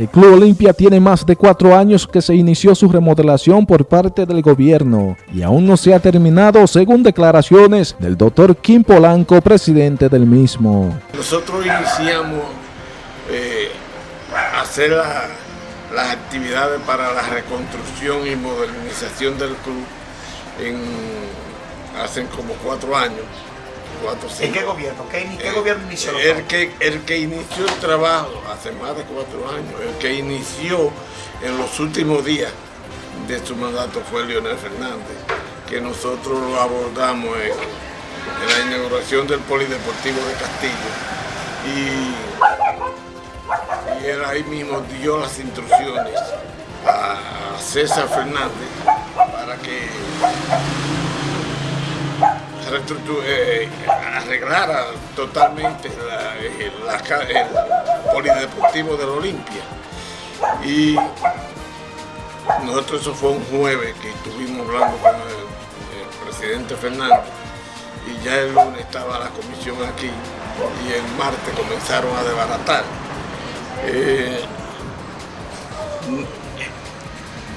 El Club Olimpia tiene más de cuatro años que se inició su remodelación por parte del gobierno y aún no se ha terminado según declaraciones del doctor Kim Polanco, presidente del mismo. Nosotros iniciamos eh, hacer las actividades para la reconstrucción y modernización del club hace como cuatro años. ¿En qué gobierno? ¿Qué, qué eh, gobierno inició? El que, el que inició el trabajo hace más de cuatro años, el que inició en los últimos días de su mandato fue Leonel Fernández, que nosotros lo abordamos en, la inauguración del Polideportivo de Castillo. Y, y él ahí mismo dio las instrucciones a César Fernández para que eh, arreglara totalmente eh, el polideportivo de la Olimpia. Y nosotros eso fue un jueves que estuvimos hablando con el, presidente Fernández y ya el lunes estaba la comisión aquí y el martes comenzaron a desbaratar. Eh,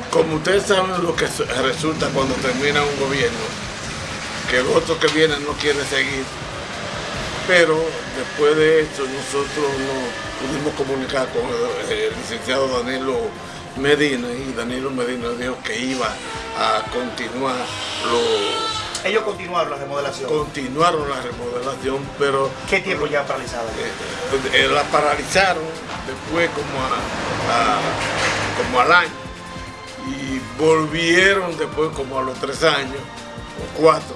como ustedes saben lo que resulta cuando termina un gobierno, que el otro que viene no quiere seguir. Pero después de esto nosotros nos pudimos comunicar con el, licenciado Danilo Medina y Danilo Medina dijo que iba a continuar lo... Ellos continuaron la remodelación. Continuaron la remodelación, pero... ¿Qué tiempo ya paralizada? Eh, eh, la paralizaron después como, a, como al año y volvieron después como a los tres años cuatro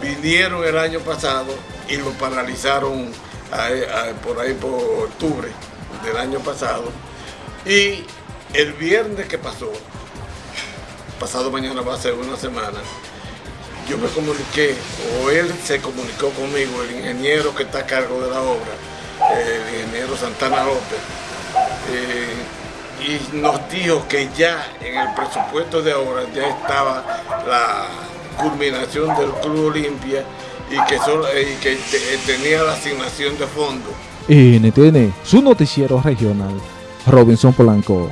vinieron el año pasado y lo paralizaron por ahí por octubre del año pasado. Y el viernes que pasó, pasado mañana va a ser una semana, yo me comuniqué, o él se comunicó conmigo, el ingeniero que está a cargo de la obra, el ingeniero Santana López, eh, y nos dijo que ya en el presupuesto de obra ya estaba la culminación del Club Olimpia y que, y que tenía la asignación de fondo. NTN, su noticiero regional, Robinson Polanco.